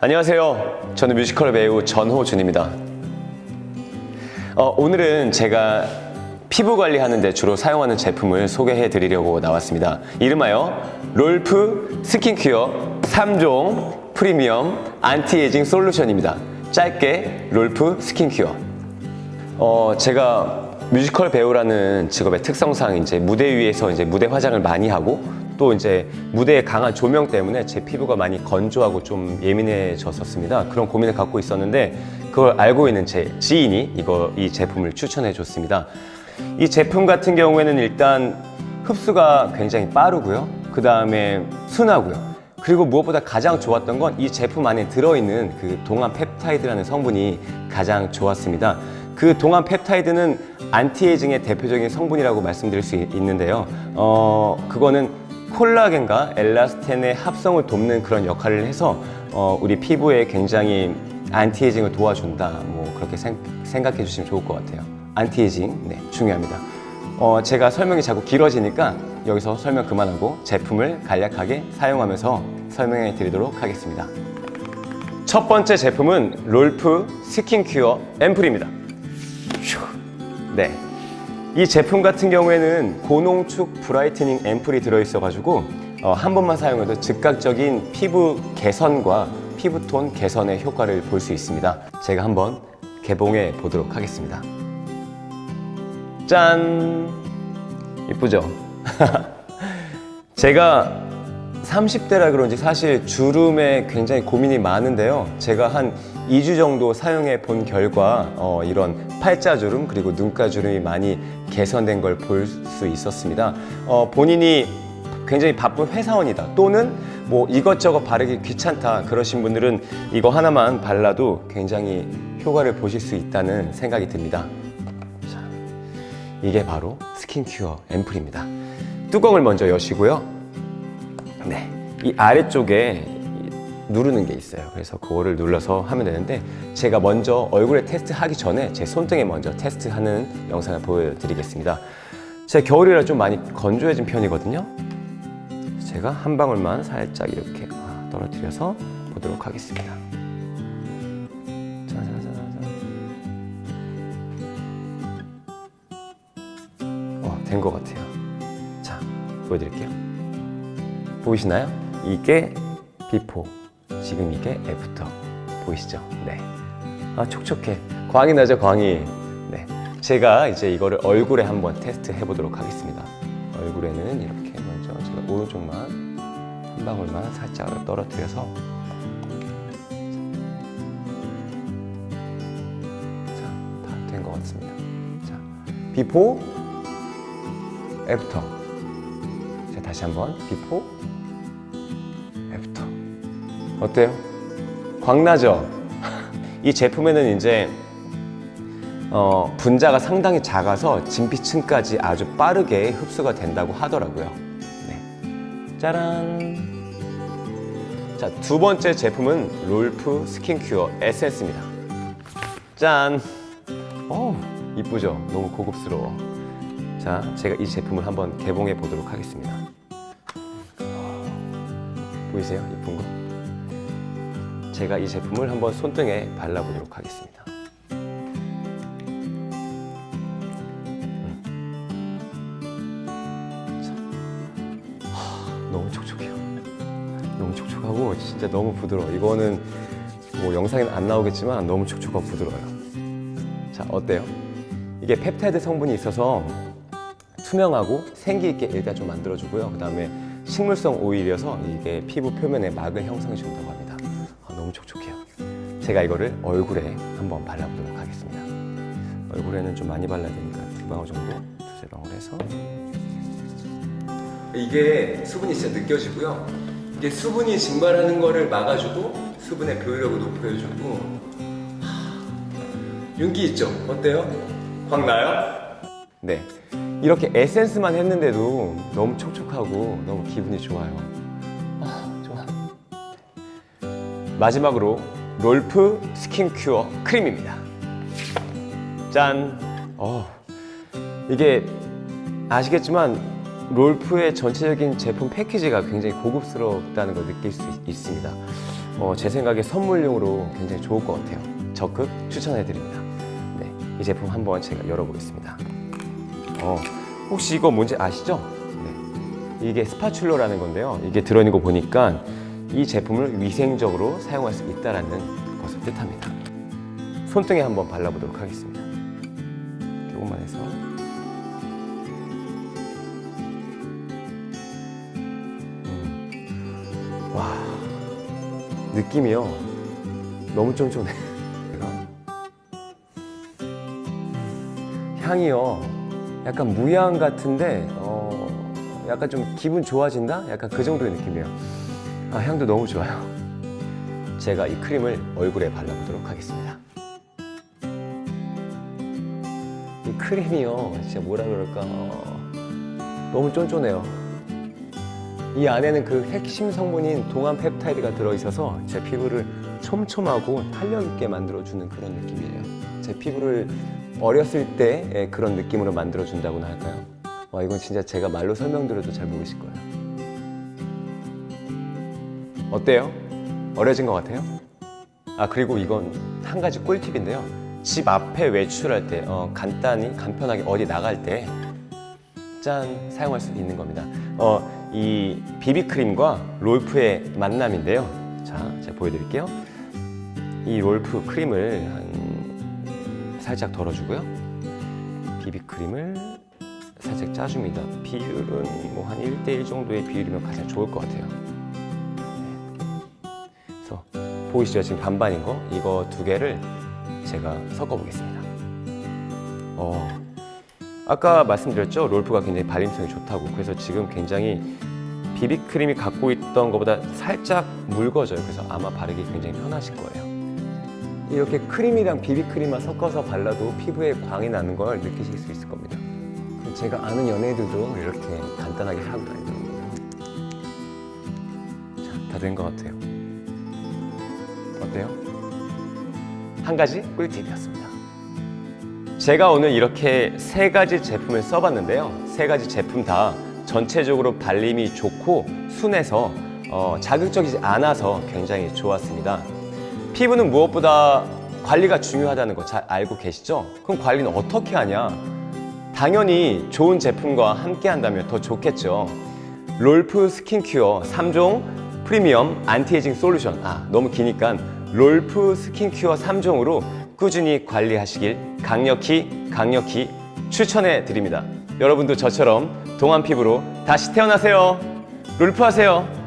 안녕하세요. 저는 뮤지컬 배우 전호준입니다. 어, 오늘은 제가 피부 관리하는 데 주로 사용하는 제품을 소개해 드리려고 나왔습니다. 이름하여 롤프 스킨큐어 3종 프리미엄 안티에이징 솔루션입니다. 짧게 롤프 스킨큐어. 어, 제가 뮤지컬 배우라는 직업의 특성상 이제 무대 위에서 이제 무대 화장을 많이 하고 또 이제 무대의 강한 조명 때문에 제 피부가 많이 건조하고 좀 예민해졌었습니다. 그런 고민을 갖고 있었는데 그걸 알고 있는 제 지인이 이거 이 제품을 추천해 줬습니다. 이 제품 같은 경우에는 일단 흡수가 굉장히 빠르고요. 그 다음에 순하고요. 그리고 무엇보다 가장 좋았던 건 이 제품 안에 들어있는 그 동안 펩타이드라는 성분이 가장 좋았습니다. 그 동안 펩타이드는 안티에이징의 대표적인 성분이라고 말씀드릴 수 있- 있는데요. 어, 그거는 콜라겐과 엘라스틴의 합성을 돕는 그런 역할을 해서 어, 우리 피부에 굉장히 안티에이징을 도와준다. 뭐 그렇게 생, 각해 주시면 좋을 것 같아요. 안티에이징, 네, 중요합니다. 어, 제가 설명이 자꾸 길어지니까 여기서 설명 그만하고 제품을 간략하게 사용하면서 설명해 드리도록 하겠습니다. 첫 번째 제품은 롤프 스킨큐어 앰플입니다. 이 제품 같은 경우에는 고농축 brightening 앰플이 들어있어가지고 어, 한 번만 사용해도 즉각적인 피부 개선과 피부톤 개선의 효과를 볼 수 있습니다. 제가 한번 개봉해 보도록 하겠습니다. 짠! 이쁘죠? 제가 30대라 그런지 사실 주름에 굉장히 고민이 많은데요. 제가 한 2주 정도 사용해 본 결과 어, 이런 팔자주름 그리고 눈가주름이 많이 개선된 걸 볼 수 있었습니다. 어, 본인이 굉장히 바쁜 회사원이다 또는 뭐 이것저것 바르기 귀찮다 그러신 분들은 이거 하나만 발라도 굉장히 효과를 보실 수 있다는 생각이 듭니다. 자, 이게 바로 스킨큐어 앰플입니다. 뚜껑을 먼저 여시고요. 네, 이 아래쪽에 이 누르는 게 있어요. 그래서 그거를 눌러서 하면 되는데 제가 먼저 얼굴에 테스트하기 전에 제 손등에 먼저 테스트하는 영상을 보여드리겠습니다. 제가 겨울이라 좀 많이 건조해진 편이거든요. 제가 한 방울만 살짝 이렇게 아, 떨어뜨려서 보도록 하겠습니다. 어, 된것 같아요. 자, 보여드릴게요. 보이시나요? 이게 before, 지금 이게 after. 보이시죠? 네. 아, 촉촉해. 광이 나죠, 광이. 네. 제가 이제 이거를 얼굴에 한번 테스트 해보도록 하겠습니다. 얼굴에는 이렇게 먼저 제가 오른쪽만 한 방울만 살짝 떨어뜨려서 자, 다된것 같습니다. 자, before, After. 자, 다시 한번 before. 어때요? 광나죠? 이 제품에는 이제 어, 분자가 상당히 작아서 진피층까지 아주 빠르게 흡수가 된다고 하더라고요. 네. 짜란. 자, 두 번째 제품은 롤프 스킨큐어 에센스입니다. 짠. 어, 이쁘죠? 너무 고급스러워. 자, 제가 이 제품을 한번 개봉해 보도록 하겠습니다. 어, 보이세요? 이쁜 거? 제가 이 제품을 한번 손등에 발라보도록 하겠습니다. 너무 촉촉해요. 너무 촉촉하고 진짜 너무 부드러워. 이거는 뭐 영상에는 안 나오겠지만 너무 촉촉하고 부드러워요. 자, 어때요? 이게 펩타이드 성분이 있어서 투명하고 생기 있게 일단 좀 만들어주고요. 그 다음에 식물성 오일이어서 이게 피부 표면에 막을 형성해 준다고 합니다. 아, 너무 촉촉해요. 제가 이거를 얼굴에 한번 발라보도록 하겠습니다. 얼굴에는 좀 많이 발라야 되니까 두 방울 정도, 두세 방울 해서 이게 수분이 진짜 느껴지고요. 이게 수분이 증발하는 거를 막아주고 수분의 교류력을 높여주고 하, 윤기 있죠? 어때요? 광 나요? 네. 이렇게 에센스만 했는데도 너무 촉촉하고 너무 기분이 좋아요. 마지막으로 롤프 스킨 큐어 크림입니다. 짠. 어, 이게 아시겠지만 롤프의 전체적인 제품 패키지가 굉장히 고급스럽다는 걸 느낄 수 있- 있습니다. 어, 제 생각에 선물용으로 굉장히 좋을 것 같아요. 적극 추천해 드립니다. 네, 이 제품 한번 제가 열어보겠습니다. 어, 혹시 이거 뭔지 아시죠? 네, 이게 스파츌러라는 건데요. 이게 들어있는 거 보니까 이 제품을 위생적으로 사용할 수 있다는 것을 뜻합니다. 손등에 한번 발라보도록 하겠습니다. 조금만 해서. 음. 와, 느낌이요. 너무 쫀쫀해. 향이요. 약간 무향 같은데, 어, 약간 좀 기분 좋아진다? 약간 그 정도의 느낌이에요. 아, 향도 너무 좋아요. 제가 이 크림을 얼굴에 발라보도록 하겠습니다. 이 크림이요. 진짜 뭐라 그럴까. 어, 너무 쫀쫀해요. 이 안에는 그 핵심 성분인 동안 펩타이드가 들어있어서 제 피부를 촘촘하고 탄력 있게 만들어주는 그런 느낌이에요. 제 피부를 어렸을 때의 그런 느낌으로 만들어준다고나 할까요? 와, 이건 진짜 제가 말로 설명드려도 잘 모르실 거예요. 어때요? 어려진 것 같아요? 아 그리고 이건 한 가지 꿀팁인데요. 집 앞에 외출할 때 어, 간단히 간편하게 어디 나갈 때 짠 사용할 수 있는 겁니다. 어, 이 비비크림과 롤프의 만남인데요. 자, 제가 보여드릴게요. 이 롤프 크림을 한 살짝 덜어주고요. 비비크림을 살짝 짜줍니다. 비율은 뭐 한 1대1 정도의 비율이면 가장 좋을 것 같아요. 보이시죠? 지금 반반인 거? 이거 두 개를 제가 섞어 보겠습니다. 어, 아까 말씀드렸죠? 롤프가 굉장히 발림성이 좋다고. 그래서 지금 굉장히 비비크림이 갖고 있던 것보다 살짝 묽어져요. 그래서 아마 바르기 굉장히 편하실 거예요. 이렇게 크림이랑 비비크림만 섞어서 발라도 피부에 광이 나는 걸 느끼실 수 있을 겁니다. 제가 아는 연예인들도 이렇게 간단하게 하고 다니더라고요. 자, 다 된 것 같아요. 어때요? 한 가지 꿀팁이었습니다. 제가 오늘 이렇게 세 가지 제품을 써봤는데요. 세 가지 제품 다 전체적으로 발림이 좋고 순해서 어, 자극적이지 않아서 굉장히 좋았습니다. 피부는 무엇보다 관리가 중요하다는 거 잘 알고 계시죠? 그럼 관리는 어떻게 하냐? 당연히 좋은 제품과 함께 한다면 더 좋겠죠. 롤프 스킨큐어 3종 프리미엄 anti-aging solution. 아, 너무 기니까 롤프 스킨큐어 3종으로 꾸준히 관리하시길 강력히 강력히 추천해 드립니다. 여러분도 저처럼 동안 피부로 다시 태어나세요. 롤프 하세요.